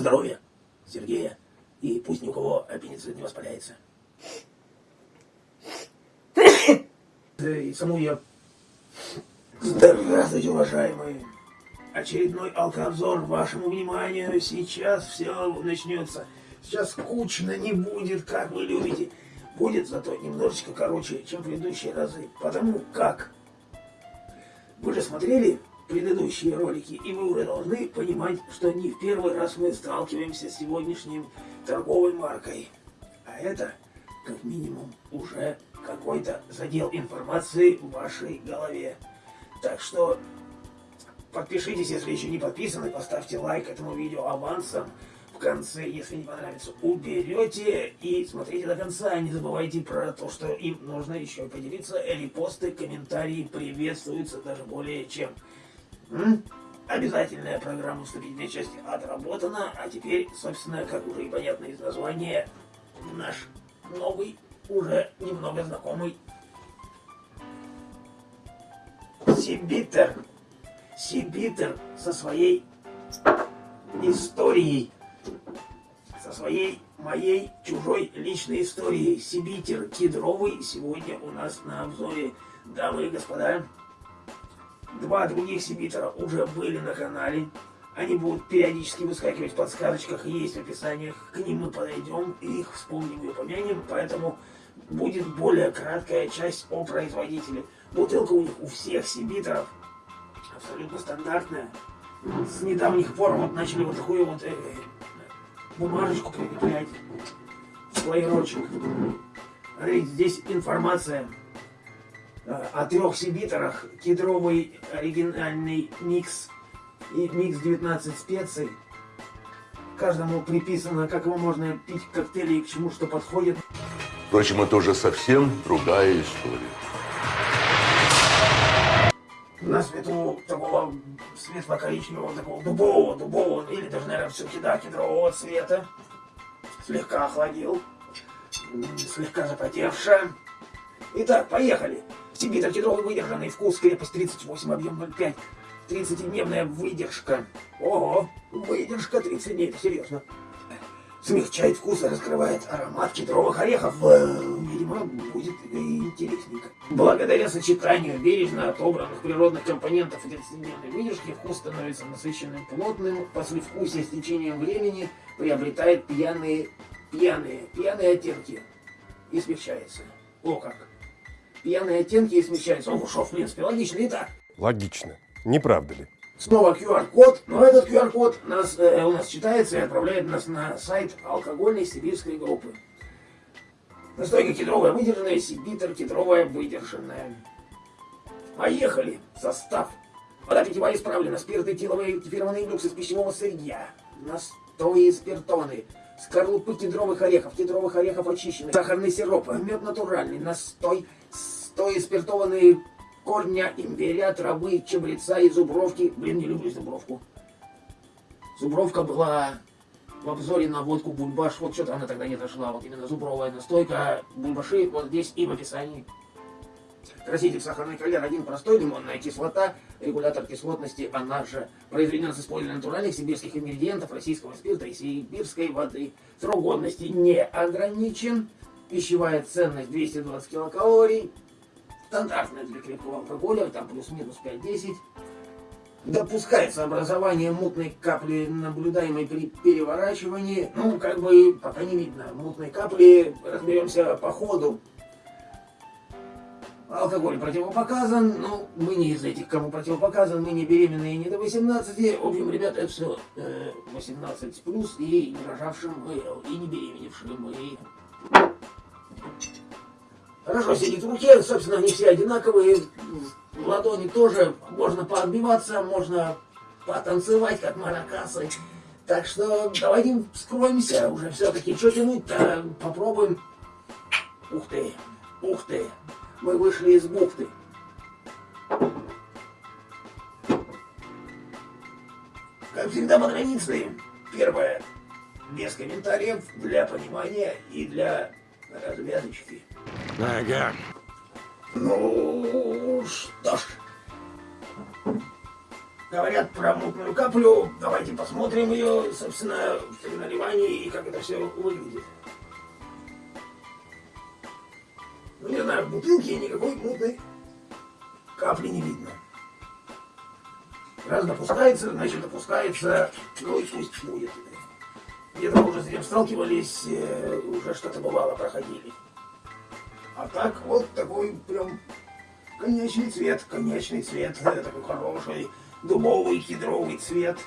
здоровья Сергея. И пусть ни у кого аппендицит не воспаляется. И саму я... Здравствуйте, уважаемые. Очередной алкообзор вашему вниманию. Сейчас все начнется. Сейчас скучно не будет, как вы любите. Будет зато немножечко короче, чем предыдущие разы. Потому как вы же смотрели предыдущие ролики, и вы уже должны понимать, что не в первый раз мы сталкиваемся с сегодняшним торговой маркой. А это, как минимум, уже какой-то задел информации в вашей голове. Так что подпишитесь, если еще не подписаны, поставьте лайк этому видео авансом. В конце, если не понравится, уберете и смотрите до конца. Не забывайте про то, что им нужно еще поделиться. Репосты, комментарии приветствуются даже более чем. М? Обязательная программа вступительной части отработана, а теперь, собственно, как уже и понятно из названия, наш новый, уже немного знакомый Сибитер. Сибитер со своей историей, со своей моей чужой личной историей. Сибитер кедровый сегодня у нас на обзоре. Дамы и господа, два других Сибитера уже были на канале. Они будут периодически выскакивать в подсказочках есть в описаниях. К ним мы подойдем и их вспомним и упомянем. Поэтому будет более краткая часть о производителе. Бутылка у них у всех Сибитеров абсолютно стандартная. С недавних пор вот начали вот такую вот э, бумажечку прикреплять. Флайерочек. Смотрите, здесь информация о трех Сибитерах. Кедровый оригинальный микс и микс 19 специй. Каждому приписано, как его можно пить коктейли и к чему что подходит. Впрочем, это уже совсем другая история. На свету такого светло-коричневого, такого дубового, дубового, или даже, наверное, все-таки, да, кедрового цвета. Слегка охладил, слегка запотевшая. Итак, поехали. Сибитр кедровый выдержанный, вкус, крепость 38, объем 0,5. 30-дневная выдержка. Ого, выдержка 30 дней, это серьезно. Смягчает вкус и раскрывает аромат кедровых орехов. Видимо, будет интересненько. Благодаря сочетанию бережно отобранных природных компонентов 30-дневной выдержки вкус становится насыщенным, плотным. Послевкусие с течением времени приобретает пьяные, пьяные, пьяные оттенки и смягчается. О как! Пьяные оттенки и смягчаются. О, что, в принципе, логично. Итак, Логично. Не правда ли? Снова QR-код, но этот QR-код нас, э, у нас читается и отправляет нас на сайт алкогольной сибирской группы. Настойка кедровая выдержанная, сибитер кедровая выдержанная. Поехали! Состав. Вода питьевая исправлена, спирт этиловый кефированный люкс из пищевого сырья. Настои спиртоны. Скорлупы кедровых орехов, кедровых орехов очищенных, сахарный сироп, мед натуральный, настой, стои спиртованные корня имбиря, травы, чабреца и зубровки. Блин, не люблю зубровку. Зубровка была в обзоре на водку бульбаш. Вот что-то она тогда не дошла. Вот именно зубровая настойка. Бульбаши вот здесь и в описании. Краситель сахарный колер, один простой, лимонная кислота, регулятор кислотности, она же произведена с использованием натуральных сибирских ингредиентов, российского спирта и сибирской воды. Срок годности не ограничен, пищевая ценность 220 килокалорий, стандартная для крепкого алкоголя, там плюс-минус 5-10. Допускается образование мутной капли, наблюдаемой при переворачивании. Ну, как бы, пока не видно. Мутной капли разберемся по ходу. Алкоголь противопоказан, но мы не из этих, кому противопоказан, мы не беременные не до 18. В общем, ребята, это все э, 18 плюс и не рожавшим, и не беременевшим, и хорошо сидит в руке, собственно, они все одинаковые, в ладони тоже можно поотбиваться, можно потанцевать, как маракасы. Так что давайте вскроемся, уже все-таки что тянуть-то, попробуем. Ух ты, ух ты, мы вышли из бухты. Как всегда по традиции, первое, без комментариев, для понимания и для развязочки. Ага. Ну, что ж. говорят про мутную каплю. Давайте посмотрим ее, собственно, при наливании и как это все выглядит. Ну, не знаю, в бутылке никакой мутной капли не видно. Раз допускается, значит допускается, ну и пусть будет. Где-то уже с этим сталкивались, э, уже что-то бывало, проходили. А так вот такой прям конечный цвет, конечный цвет, такой хороший, дубовый, кедровый цвет.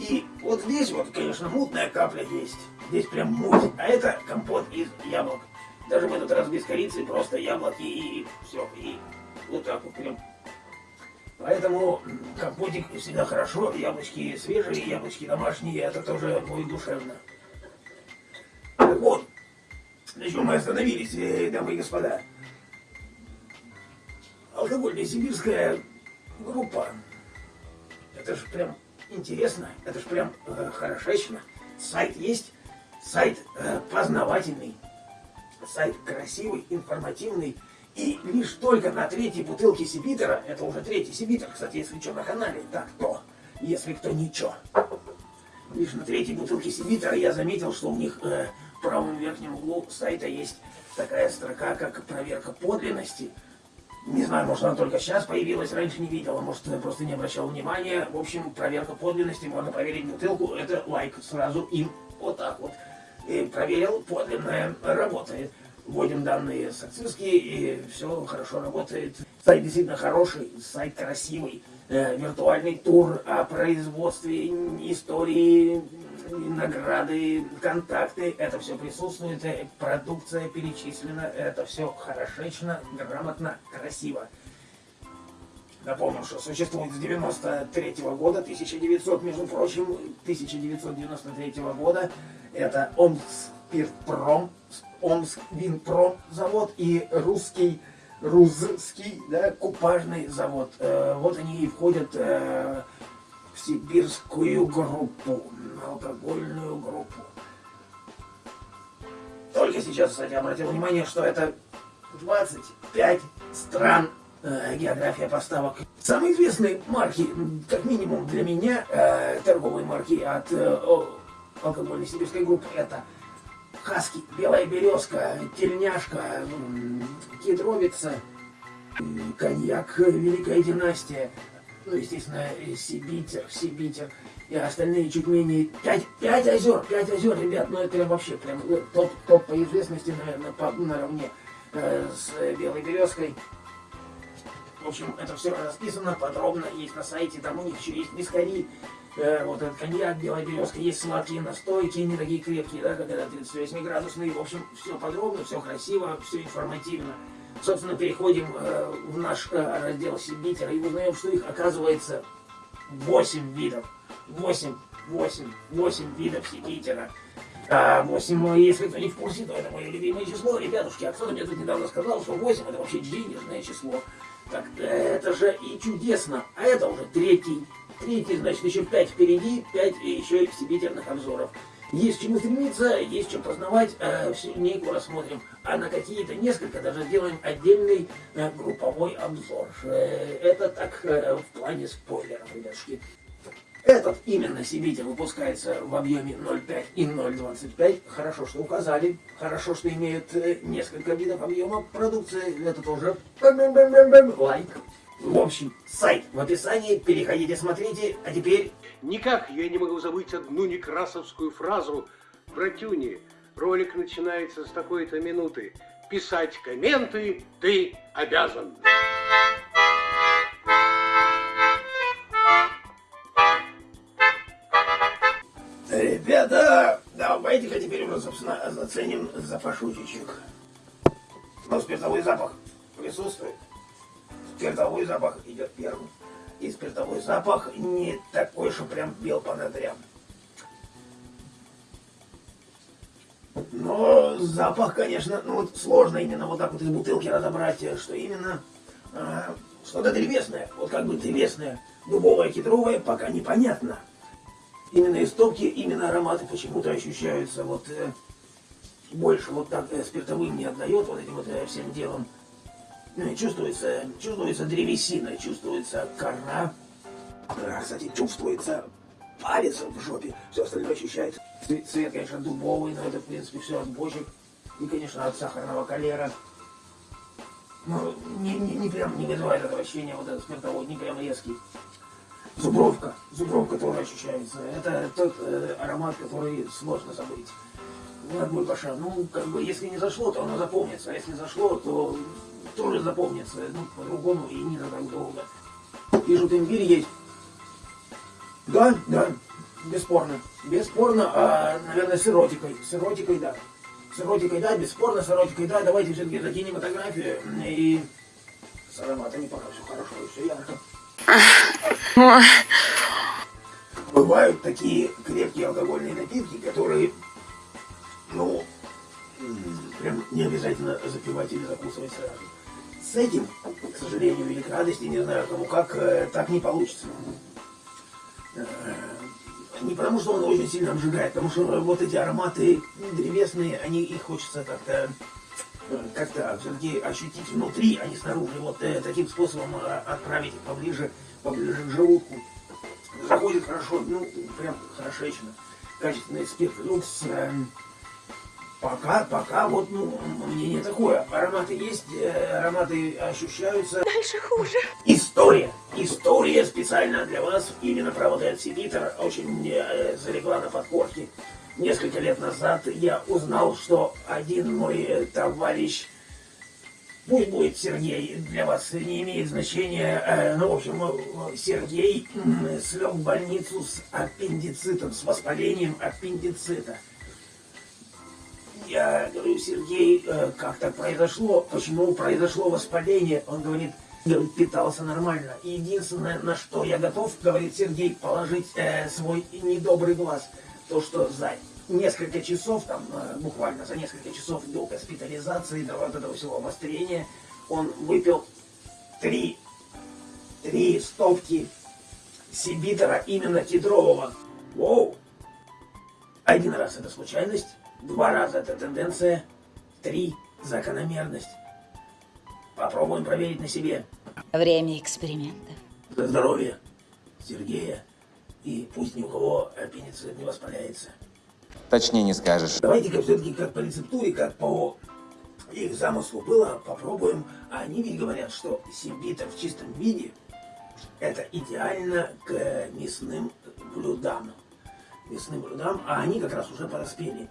И вот здесь вот, конечно, мутная капля есть. Здесь прям муть. А это компот из яблок. Даже в этот раз без корицы, просто яблоки и все. И вот так вот прям. Поэтому компотик всегда хорошо. Яблочки свежие, яблочки домашние. Это тоже будет душевно. Так вот, на чем мы остановились, э, дамы и господа. Алкогольная сибирская группа. Это же прям интересно, это же прям э, хорошечно. Сайт есть, сайт э, познавательный, сайт красивый, информативный. И лишь только на третьей бутылке Сибитера, это уже третий Сибитер, кстати, если что на канале, так то, если кто ничего. Лишь на третьей бутылке Сибитера я заметил, что у них э, правом верхнем углу сайта есть такая строка, как проверка подлинности. Не знаю, может она только сейчас появилась, раньше не видела, может просто не обращал внимания. В общем, проверка подлинности, можно проверить бутылку, это лайк сразу им вот так вот. И проверил, подлинная работает. Вводим данные сакцистские, и все хорошо работает. Сайт действительно хороший, сайт красивый. Э, виртуальный тур о производстве, истории, награды, контакты, это все присутствует, э, продукция перечислена, это все хорошечно, грамотно, красиво. Напомню, что существует с 93 -го года, 1900, между прочим, 1993 -го года, это Омскспиртпром, Омсквинпром завод и русский, русский, да, купажный завод. Э, вот они и входят э, в сибирскую группу алкогольную группу. Только сейчас, кстати, обратил внимание, что это 25 стран э, география поставок. Самые известные марки, как минимум для меня, э, торговые марки от э, алкогольной сибирской группы, это Хаски, Белая Березка, Тельняшка, э, Кедровица, коньяк Великая Династия, ну, естественно, Сибитер, Сибитер и остальные чуть менее... Пять, пять озер, пять озер, ребят, ну это вообще прям ну, топ, топ по известности, наверное, по, наравне э, с Белой Березкой. В общем, это все расписано подробно, есть на сайте, там у них еще есть вискари, э, вот этот коньяк, белая березка, есть сладкие настойки, не такие крепкие, да, как это 38-градусные. В общем, все подробно, все красиво, все информативно. Собственно, переходим э, в наш э, раздел Сибитера и узнаем, что их оказывается 8 видов. 8, 8, 8 видов Сибитера. А 8, ну, если кто не в курсе, то это мое любимое число. Ребятушки, а кто-то мне тут недавно сказал, что 8 это вообще денежное число. Так это же и чудесно. А это уже третий. Третий, значит, еще 5 впереди, 5 и еще сибитерных обзоров. Есть чему стремиться, есть что познавать, э, всю линейку рассмотрим. А на какие-то несколько даже сделаем отдельный э, групповой обзор. Э, это так в плане спойлеров, ребятушки. Этот именно Сибитер выпускается в объеме 0,5 и 0,25. Хорошо, что указали. Хорошо, что имеют э, несколько видов объема продукции. Это тоже лайк. В общем, сайт в описании. Переходите, смотрите. А теперь... Никак я не могу забыть одну некрасовскую фразу про тюни. Ролик начинается с такой-то минуты. Писать комменты ты обязан. Ребята, давайте-ка теперь уже, собственно, заценим запашутичек. Но спиртовой запах присутствует. Спиртовой запах идет первым. И спиртовой запах не такой, что прям бел по ноздрям. Но запах, конечно, ну вот сложно именно вот так вот из бутылки разобрать, что именно а, что-то древесное. Вот как бы древесное, дубовое, кедровое, пока непонятно именно из топки, именно ароматы почему-то ощущаются вот э, больше вот так э, спиртовым не отдает вот этим вот э, всем делом. Ну, чувствуется, чувствуется древесина, чувствуется кора, А, Кстати, чувствуется палец в жопе, все остальное ощущается. Цвет, цвет, конечно, дубовый, но это, в принципе, все от бочек. И, конечно, от сахарного калера. Ну, не, не, не прям не вызывает ощущения, вот этот спиртовой, не прям резкий. Зубровка, зубровка тоже ощущается. Это тот э, аромат, который сложно забыть. Ну, от Бульбаша. Ну, как бы, если не зашло, то оно запомнится. А если зашло, то тоже запомнится. Ну, по-другому и не так долго. Вижу, имбирь есть. Да, да, бесспорно. Бесспорно, а, наверное, с эротикой. С эротикой, да. С эротикой, да, бесспорно, с эротикой, да. Давайте все-таки за кинематографию и с ароматами пока все хорошо и все ярко. Бывают такие крепкие алкогольные напитки, которые, ну, прям не обязательно запивать или закусывать сразу. С этим, к сожалению, или к радости, не знаю кому как, э, так не получится. Э, Не потому, что он очень сильно обжигает, потому что вот эти ароматы древесные, они их хочется как-то э, как-то все-таки ощутить внутри, а не снаружи. Вот таким способом отправить их поближе, поближе к желудку. Заходит хорошо, ну, прям хорошечно. Качественный спирт люкс. э, пока, пока вот, ну, мнение такое. Ароматы есть, э, ароматы ощущаются. Дальше хуже. История. История специально для вас. Именно про вот этот Сибитер очень э, залегла на подкорке. Несколько лет назад я узнал, что один мой э, товарищ, пусть будет Сергей, для вас не имеет значения, э, ну, в общем, э, Сергей слег в больницу с аппендицитом, с воспалением аппендицита. Я говорю, Сергей, э, как так произошло? Почему произошло воспаление? Он говорит, питался нормально. И единственное, на что я готов, говорит Сергей, положить э, свой недобрый глаз, то, что за несколько часов, там, э, буквально за несколько часов до госпитализации, до вот этого всего обострения, он выпил три, три стопки сибитера именно кедрового. Воу! Один раз это случайность, два раза это тенденция, три закономерность. Попробуем проверить на себе. Время экспериментов. За здоровье Сергея. И пусть ни у кого аппендицит не воспаляется. Точнее не скажешь. Давайте-ка все-таки как по рецептуре, как по их замыслу было, попробуем. А Они ведь говорят, что симбитер в чистом виде это идеально к мясным блюдам. Мясным блюдам, а они как раз уже подоспели.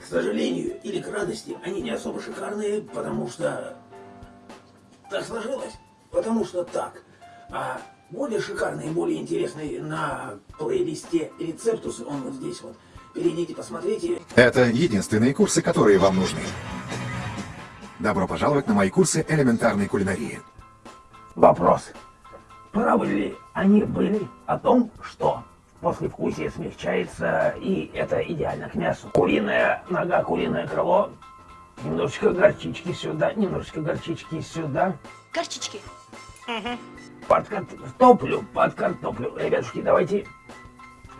К сожалению или к радости, они не особо шикарные, потому что так сложилось. Потому что так. А более шикарный и более интересный на плейлисте рецептусы, он вот здесь вот. Перейдите, посмотрите. Это единственные курсы, которые вам нужны. Добро пожаловать на мои курсы элементарной кулинарии. Вопрос. Правы ли они были о том, что послевкусие смягчается, и это идеально к мясу? Куриная нога, куриное крыло, немножечко горчички сюда, немножечко горчички сюда. Горчички. Под картоплю, под картоплю. Ребятушки, давайте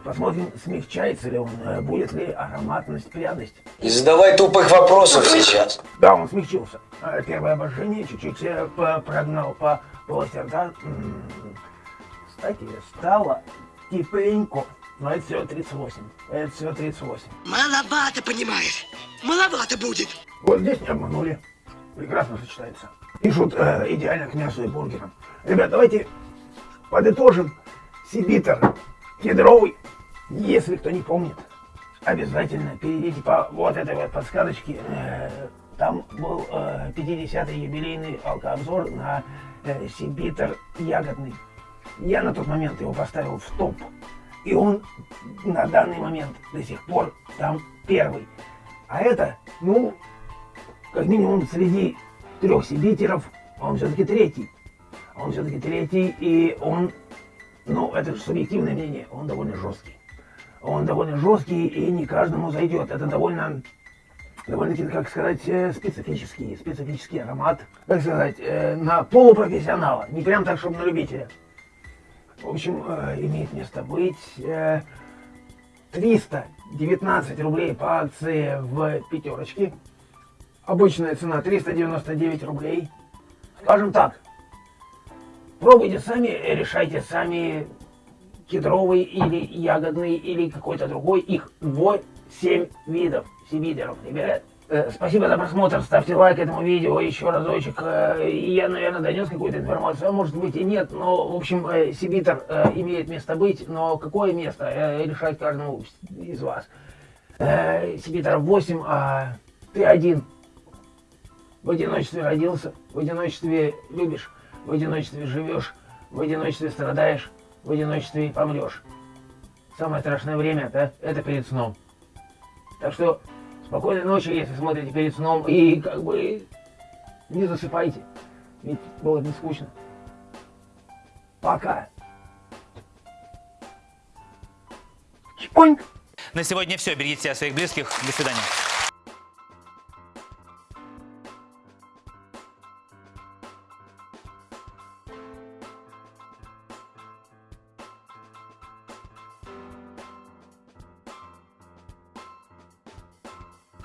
посмотрим, смягчается ли он, э, будет ли ароматность, пряность. Не задавай тупых вопросов сейчас. Да, он смягчился. А, Первое обожжение чуть-чуть э, прогнал по полости рта. Кстати, стало тепленько. Но это всего 38. Это всего 38. Маловато, понимаешь? Маловато будет. Вот здесь не обманули. Прекрасно сочетается. Пишут э, идеально к мясу и бургерам. Ребят, давайте подытожим. Сибитер кедровый. Если кто не помнит, обязательно перейдите по вот этой вот подсказочке. Э, Там был э, 50-й юбилейный алкообзор на э, Сибитер ягодный. Я на тот момент его поставил в топ. И он на данный момент до сих пор там первый. А это, ну, как минимум среди трех сибитеров, он все-таки третий. Он все-таки третий, и он, ну, это же субъективное мнение, он довольно жесткий. Он довольно жесткий и не каждому зайдет. Это довольно, довольно-таки, как сказать, э, специфический, специфический аромат. Как сказать, э, на полупрофессионала, не прям так, чтобы на любителя. В общем, э, имеет место быть. э, 319 рублей по акции в пятерочке. Обычная цена 399 рублей. Скажем так, Пробуйте сами, решайте сами кедровый или ягодный или какой-то другой. Их 8 видов сибидеров, ребят. Э, Спасибо за просмотр, ставьте лайк этому видео еще разочек. Э, и Я, наверное, донес какую-то информацию, а может быть и нет, но, в общем, э, сибитер э, имеет место быть, но какое место, решать каждому из вас. Сибитер 8, а ты один. В одиночестве родился, в одиночестве любишь, в одиночестве живешь, в одиночестве страдаешь, в одиночестве помрешь. Самое страшное время да, это перед сном. Так что спокойной ночи, если смотрите перед сном, и как бы не засыпайте, ведь было не скучно. Пока. Чпоньк. На сегодня все. Берегите себя своих близких. До свидания.